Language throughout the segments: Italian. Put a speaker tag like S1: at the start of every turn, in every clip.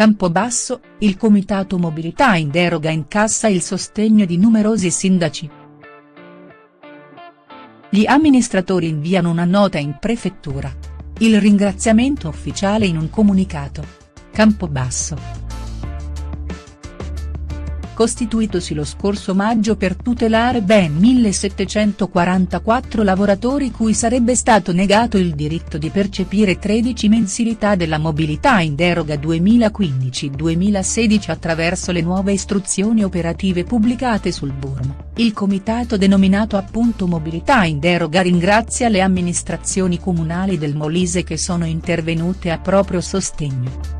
S1: Campobasso, il comitato mobilità in deroga incassa il sostegno di numerosi sindaci. Gli amministratori inviano una nota in prefettura. Il ringraziamento ufficiale in un comunicato. Campobasso costituitosi lo scorso maggio per tutelare ben 1744 lavoratori cui sarebbe stato negato il diritto di percepire 13 mensilità della mobilità in deroga 2015-2016 attraverso le nuove istruzioni operative pubblicate sul Burmo. Il comitato denominato appunto Mobilità in deroga ringrazia le amministrazioni comunali del Molise che sono intervenute a proprio sostegno.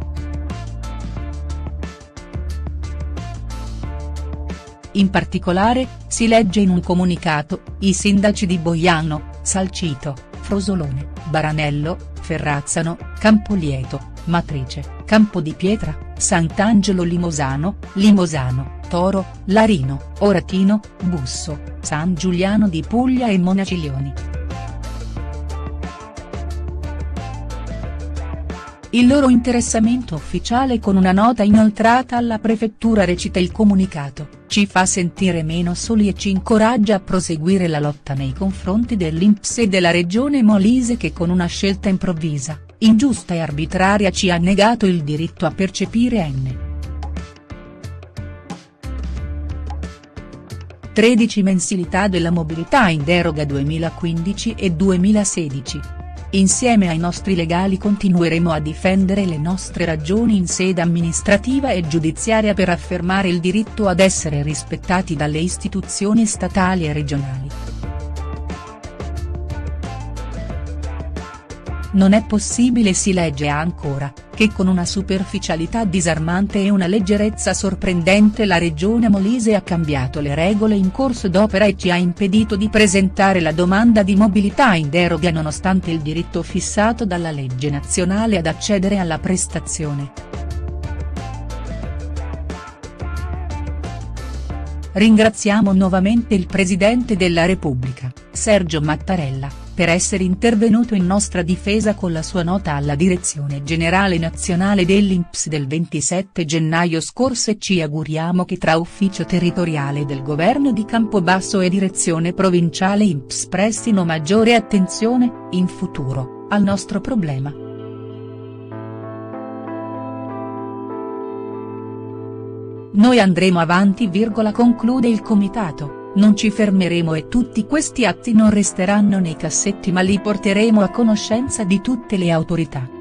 S1: In particolare, si legge in un comunicato, i sindaci di Boiano, Salcito, Frosolone, Baranello, Ferrazzano, Campolieto, Matrice, Campo di Pietra, Sant'Angelo Limosano, Limosano, Toro, Larino, Oratino, Busso, San Giuliano di Puglia e Monaciglioni. Il loro interessamento ufficiale con una nota inoltrata alla prefettura recita il comunicato ci fa sentire meno soli e ci incoraggia a proseguire la lotta nei confronti dell'Inps e della regione Molise che con una scelta improvvisa, ingiusta e arbitraria ci ha negato il diritto a percepire N. 13 mensilità della mobilità in deroga 2015 e 2016 Insieme ai nostri legali continueremo a difendere le nostre ragioni in sede amministrativa e giudiziaria per affermare il diritto ad essere rispettati dalle istituzioni statali e regionali. Non è possibile si legge ancora, che con una superficialità disarmante e una leggerezza sorprendente la regione Molise ha cambiato le regole in corso d'opera e ci ha impedito di presentare la domanda di mobilità in deroga nonostante il diritto fissato dalla legge nazionale ad accedere alla prestazione. Ringraziamo nuovamente il Presidente della Repubblica, Sergio Mattarella per essere intervenuto in nostra difesa con la sua nota alla Direzione Generale Nazionale dell'Inps del 27 gennaio scorso e ci auguriamo che tra Ufficio Territoriale del Governo di Campobasso e Direzione Provinciale Inps prestino maggiore attenzione, in futuro, al nostro problema. Noi andremo avanti virgola conclude il comitato. Non ci fermeremo e tutti questi atti non resteranno nei cassetti ma li porteremo a conoscenza di tutte le autorità.